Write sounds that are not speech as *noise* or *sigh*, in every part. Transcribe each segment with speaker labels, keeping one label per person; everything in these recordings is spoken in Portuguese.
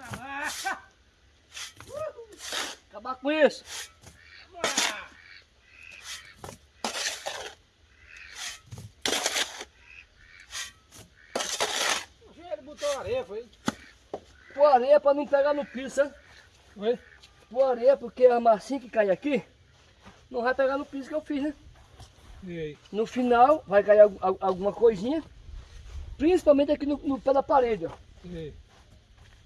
Speaker 1: na marcha. *laughs*
Speaker 2: Acabar com isso.
Speaker 1: Ele botou areia, foi?
Speaker 2: Pôr areia pra não pegar no piso, sabe?
Speaker 1: Foi?
Speaker 2: Pôr areia porque a massinha que cai aqui não vai pegar no piso que eu fiz, né? No final vai cair al- al- alguma coisinha, principalmente aqui no, no pé da parede, ó.
Speaker 1: E aí?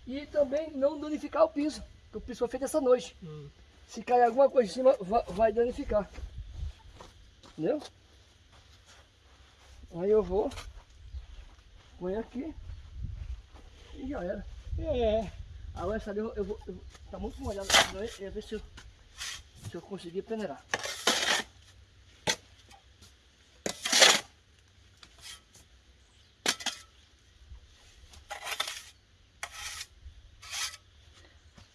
Speaker 2: E também não danificar o piso, que o piso foi feito essa noite.
Speaker 1: Hum.
Speaker 2: Se cair alguma coisa em cima, vai, danificar. Entendeu? Aí eu vou, põe aqui e já era.
Speaker 1: É.
Speaker 2: Agora essa ali eu, eu vou, eu vou- tá muito molhado, eu ia ver se eu, se eu conseguir peneirar.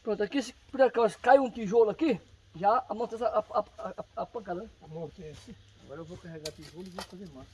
Speaker 2: Pronto, aqui se por acaso cai um tijolo aqui, já amortece a, a, a, a, pancada, né?
Speaker 1: Amortece.
Speaker 2: Agora eu vou carregar tijolo e vou fazer massa.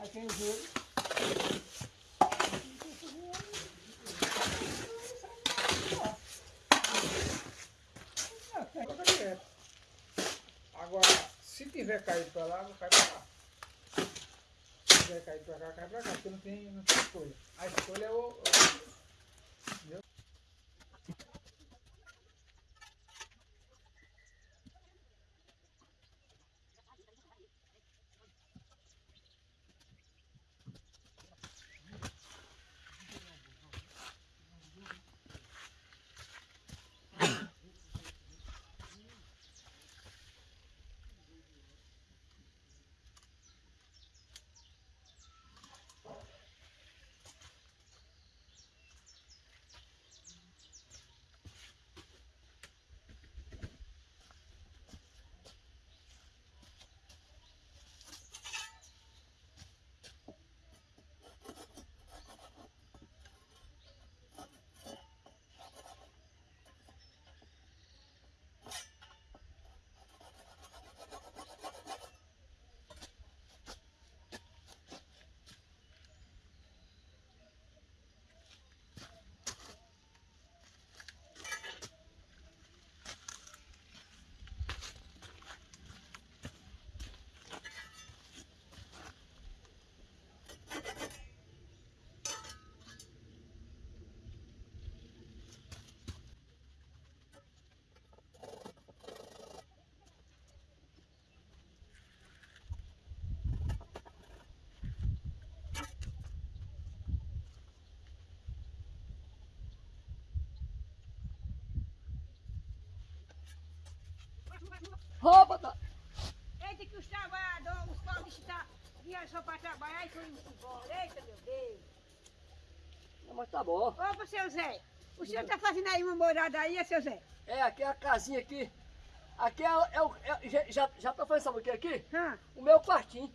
Speaker 2: Aí tem o joelho.
Speaker 1: Ah, tem outra direto. Agora, se tiver caído pra lá, cai pra cá. Se tiver caído pra cá, cai pra cá, porque não tem, não tem escolha. A escolha é o. o- Entendeu?
Speaker 2: Roupa, tá?
Speaker 3: Eita que os trabalhadores, os pobres estão viajando para trabalhar e indo embora. Eita, meu Deus.
Speaker 2: Não, mas tá bom.
Speaker 3: Ô, seu Zé, o senhor está fazendo aí uma morada aí, seu Zé?
Speaker 2: É, aqui é a casinha aqui. Aqui é, é o. é- já, já, já tô fazendo sabe o que aqui?
Speaker 3: Hã?
Speaker 2: O meu quartinho.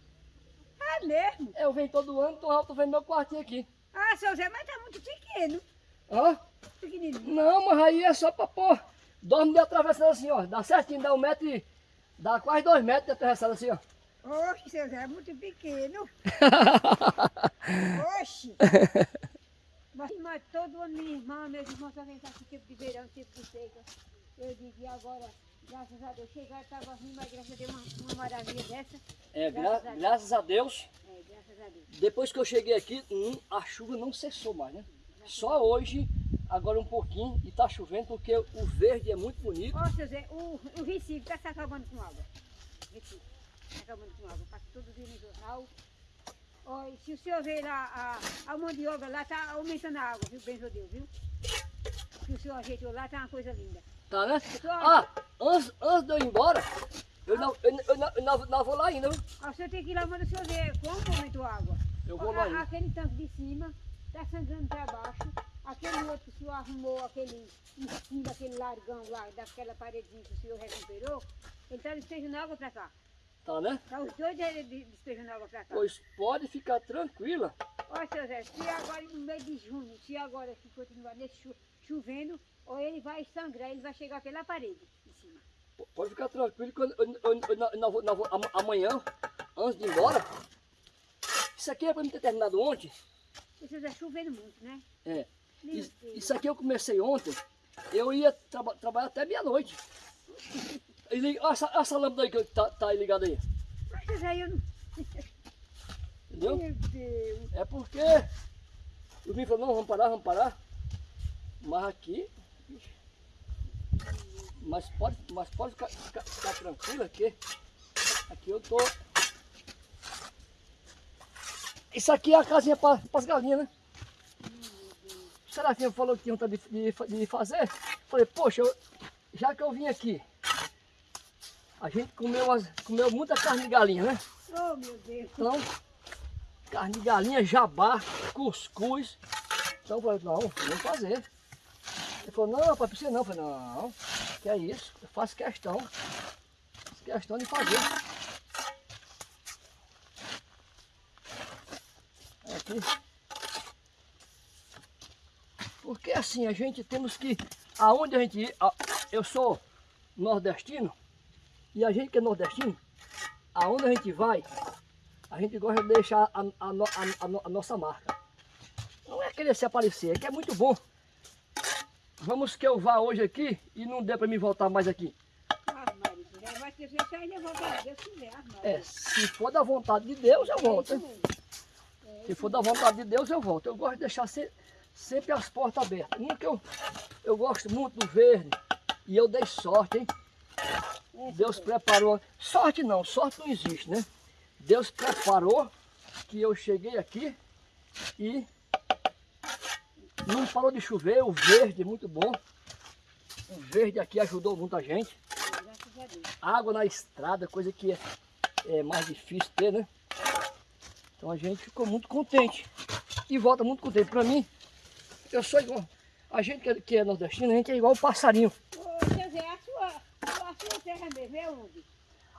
Speaker 3: É mesmo?
Speaker 2: Eu venho todo ano, tô, tô vendo meu quartinho aqui.
Speaker 3: Ah, seu Zé, mas tá muito pequeno.
Speaker 2: Hã?
Speaker 3: Pequenininho.
Speaker 2: Não, mas aí é só pra pôr. Dorme de atravessada assim, ó. Dá certinho, dá um metro e. Dá quase dois metros de atravessada assim, ó.
Speaker 3: Oxe, seu Zé, é muito pequeno. *laughs* Oxe. Mas, mas todo ano minha irmã, meus irmãos cá com tempo de verão, tempo de seca. Eu e agora, graças a Deus, chegaram, estava ruim, mas graças a Deus, uma, uma maravilha dessa.
Speaker 2: É, gra-
Speaker 3: Graças a Deus.
Speaker 2: graças a Deus,
Speaker 3: É, graças a Deus.
Speaker 2: depois que eu cheguei aqui, hum, a chuva não cessou mais, né? Só hoje, agora um pouquinho, e tá chovendo porque o verde é muito bonito.
Speaker 3: Ó, seu Zé, o, o Recife está se acabando com água. Recife, está acabando com água. Passa todo dia no jornal. Ó, se o senhor ver lá, a, a mandioca lá está aumentando a água, viu? Benzo Deus, viu? Que o senhor ajeitou lá, tá uma coisa linda.
Speaker 2: Tá, né?
Speaker 3: Só-
Speaker 2: Ah, antes, antes de eu ir embora, eu não, eu, eu não, eu não, não vou lá ainda, viu?
Speaker 3: Ó, o senhor tem que ir lá, manda o senhor ver como aumentou a água.
Speaker 2: Eu vou
Speaker 3: Ó,
Speaker 2: lá ainda.
Speaker 3: Aquele tanque de cima está sangrando para baixo. Aquele outro que o senhor arrumou, aquele em cima, aquele largão lá, daquela paredinha que o senhor recuperou, ele está despejando água para cá.
Speaker 2: Tá, né?
Speaker 3: Tá os dois de- de- despejando água para cá.
Speaker 2: Pois pode ficar tranquila.
Speaker 3: Ó, seu Zé, se agora no mês de junho, se agora se continuar nesse chu- chovendo, ou ele vai sangrar, ele vai chegar pela parede em cima.
Speaker 2: Pode ficar tranquilo que eu, eu, eu, eu am- amanhã, antes de ir embora, isso aqui é para mim ter terminado ontem.
Speaker 3: Zé, chovendo muito, né?
Speaker 2: É. Isso, isso aqui eu comecei ontem, eu ia traba- trabalhar até meia-noite. *laughs* Olha essa, essa lâmpada aí que tá, tá aí ligada aí,
Speaker 3: Mas, Zé, eu não...
Speaker 2: entendeu?
Speaker 3: Meu Deus.
Speaker 2: É porque o menino falou, não, vamos parar, vamos parar. Mas aqui. Mas pode, mas pode ficar, ficar, ficar tranquilo aqui. Aqui eu tô. Isso aqui é a casinha para as galinhas, né? O Serafinha falou que tinha vontade de, de, de fazer. Falei, poxa, eu- já que eu vim aqui, a gente comeu, as- comeu muita carne de galinha, né?
Speaker 3: Oh, meu Deus.
Speaker 2: Então, carne de galinha, jabá, cuscuz. Então eu falei, não, vamos fazer. Ele falou, não, papai, precisa não. Eu falei, não, que é isso, eu faço questão. Faço questão de fazer. Aqui. Porque assim, a gente temos que, aonde a gente ir, eu sou nordestino, e a gente que é nordestino, aonde a gente vai, a gente gosta de deixar a, a a- a no- a nossa marca. Não é querer se aparecer, é que é muito bom. Vamos que eu vá hoje aqui e não dê para mim voltar mais aqui. É, se for da vontade de Deus, eu volto.
Speaker 3: É
Speaker 2: hein?
Speaker 3: isso mesmo. É
Speaker 2: Se for da vontade de Deus, eu volto. Eu gosto de deixar se- sempre as portas abertas. Uma que eu, eu gosto muito do verde. E eu dei sorte, hein? Deus preparou. Sorte não, sorte não existe, né? Deus preparou que eu cheguei aqui e não parou de chover, o verde é muito bom. O verde aqui ajudou muita gente. Água na estrada, coisa que é, é mais difícil ter, né? Então a gente ficou muito contente. E volta muito contente. Pra mim, eu sou igual. A gente que é, que é nordestino, a gente é igual o passarinho.
Speaker 3: Ô, seu Zé, a sua, a sua terra mesmo é onde?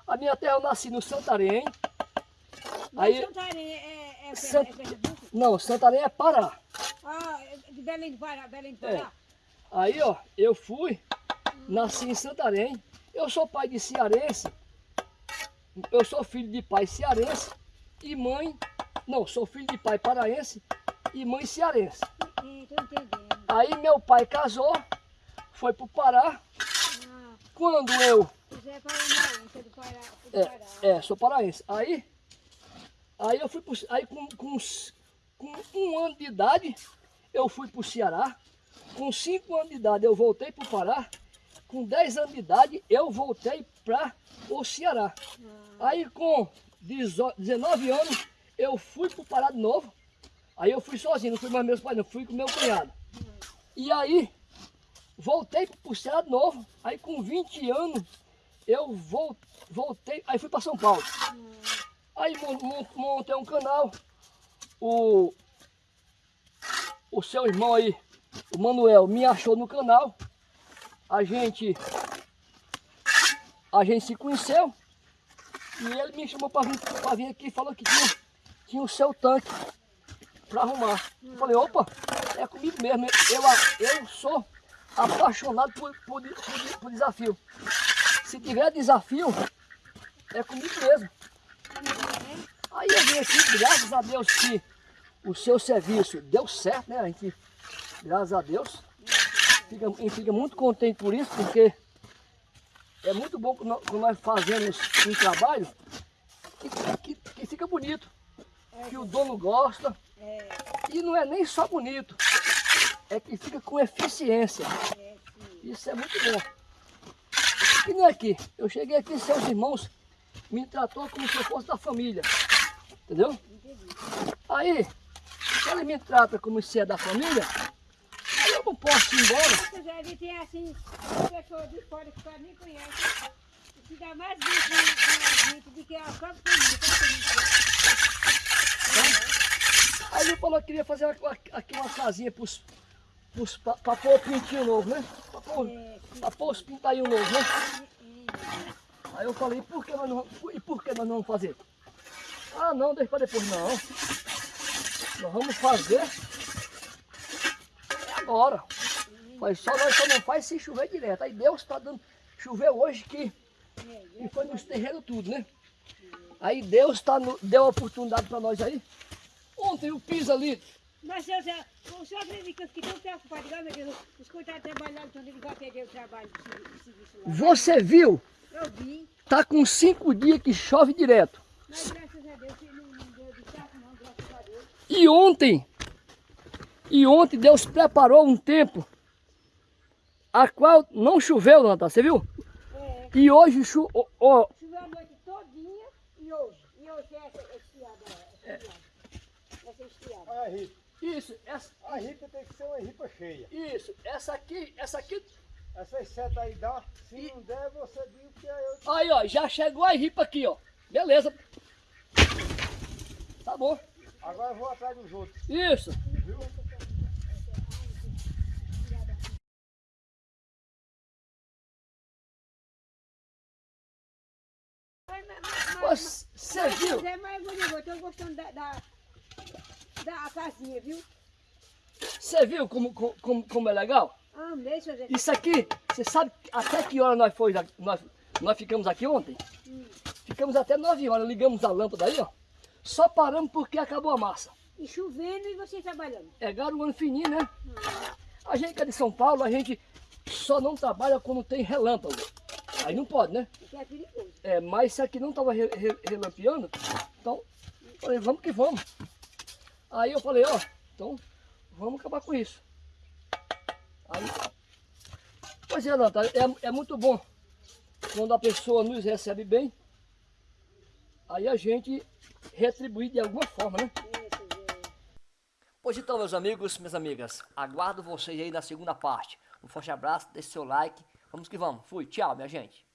Speaker 2: A minha terra eu nasci no Santarém.
Speaker 3: Aí,
Speaker 2: Aí-
Speaker 3: Santarém é, é, é,
Speaker 2: Sant-
Speaker 3: é?
Speaker 2: Não, Santarém é Pará.
Speaker 3: Ah, é de Belém do Pará, Belém do Pará.
Speaker 2: Aí, ó, eu fui, nasci em Santarém. Eu sou pai de cearense. Eu sou filho de pai cearense e mãe. Não, sou filho de pai paraense e mãe cearense.
Speaker 3: Entendendo.
Speaker 2: Aí meu pai casou, foi pro Pará.
Speaker 3: Ah,
Speaker 2: Quando eu.
Speaker 3: o Zé Paranaense é do Pará. Do
Speaker 2: É,
Speaker 3: Pará.
Speaker 2: é, sou paraense. Aí. Aí eu fui pro, Aí com, com, com um ano de idade, eu fui pro Ceará. Com cinco anos de idade eu voltei pro Pará. Com 10 anos de idade eu voltei para o Ceará.
Speaker 3: Ah,
Speaker 2: Aí com 18 19 anos eu fui pro Pará de novo. Aí eu fui sozinho, não fui mais meus pais, não, fui com meu cunhado. E aí voltei pro Ceará de novo. Aí com 20 anos eu vol- voltei, aí fui para São Paulo. Aí mon- mon- montei um canal. O, o seu irmão aí, o Manuel, me achou no canal. A gente, a gente se conheceu. E ele me chamou para vir, vir aqui e falou que tinha, tinha o seu tanque para arrumar. Eu falei, opa, é comigo mesmo. Eu, eu sou apaixonado por, por, por- por desafio. Se tiver desafio, é comigo mesmo. Aí eu vim aqui, graças a Deus que o seu serviço deu certo, né? A gente, graças a Deus, fica, a gente fica muito contente por isso, porque é muito bom quando nós- fazemos um trabalho que, que, que fica bonito, que o dono gosta.
Speaker 3: É,
Speaker 2: E não é nem só bonito, é que fica com eficiência.
Speaker 3: é.
Speaker 2: Isso é muito bom. E nem aqui, eu cheguei aqui, seus irmãos me tratou como se eu fosse da família. Entendeu?
Speaker 3: Entendi.
Speaker 2: Aí, se ele me trata como se é da família, posso ir embora.
Speaker 3: Você já vi, tem assim, pessoa de fora que quase nem conhece. E que dá mais gente do que a própria família. É?
Speaker 2: Aí ele falou que queria fazer aqui uma casinha pros, pros, pra, pra pôr o pintinho novo, né? Pra pôr,
Speaker 3: É,
Speaker 2: pra pôr os pintainhos novos, né? Aí eu falei, por que nós não, e por que nós não vamos fazer? Ah, não, deixa pra depois, não. Nós vamos fazer é agora. Mas só nós só não faz se chover direto. Aí Deus está dando. Choveu hoje que,
Speaker 3: e-
Speaker 2: foi nos terrenos tudo, né? Aí Deus tá no- deu a oportunidade para nós aí. Ontem o piso ali,
Speaker 3: Mas seu Zé, o senhor acredita que tão preocupado, igual meu Deus, os coitados trabalhando, então eles vão perder o trabalho de servi- de serviço lá.
Speaker 2: você viu,
Speaker 3: Eu vi,
Speaker 2: tá com cinco dias que chove direto.
Speaker 3: mas graças a Deus não, não deu de certo não, graças a Deus.
Speaker 2: E ontem, e ontem Deus preparou um tempo a qual não choveu, Natal, você viu?
Speaker 3: É,
Speaker 2: E hoje chu, ó, ó,
Speaker 3: choveu a noite todinha e hoje. E hoje é essa estiada, essa estiada. Essa estiada.
Speaker 1: Olha a ripa.
Speaker 2: isso, essa,
Speaker 1: A ripa tem que ser uma ripa cheia.
Speaker 2: isso, essa aqui, essa aqui,
Speaker 1: Essas setas aí dá. Se
Speaker 2: E-
Speaker 1: não der, você diz que é eu.
Speaker 2: aí ó, já chegou a ripa aqui, ó, beleza. Tá bom,
Speaker 1: Agora eu vou atrás dos outros.
Speaker 2: isso.
Speaker 1: Viu?
Speaker 2: Você
Speaker 3: mas,
Speaker 2: viu?
Speaker 3: Zé, mas eu estou gostando da, da, da casinha, viu?
Speaker 2: Você viu como, como, como é legal?
Speaker 3: Amei, seu Zé.
Speaker 2: Isso aqui, você sabe até que hora nós, foi, nós, nós ficamos aqui ontem?
Speaker 3: Hum.
Speaker 2: Ficamos até 9 horas, ligamos a lâmpada aí, ó. Só paramos porque acabou a massa.
Speaker 3: E chovendo e você trabalhando.
Speaker 2: É garoando fininho, né? A gente que é de São Paulo, a gente só não trabalha quando tem relâmpago. Aí não pode, né?
Speaker 3: Porque é perigoso.
Speaker 2: É, mas se aqui não tava re- re- relampeando, então, falei, vamos que vamos. Aí eu falei, ó, então, vamos acabar com isso. Aí, pois é, Natália, é, é muito bom quando a pessoa nos recebe bem, aí a gente retribui de alguma forma, né? Pois então, meus amigos, minhas amigas, aguardo vocês aí na segunda parte. Um forte abraço, deixe seu like, vamos que vamos. Fui, tchau, minha gente.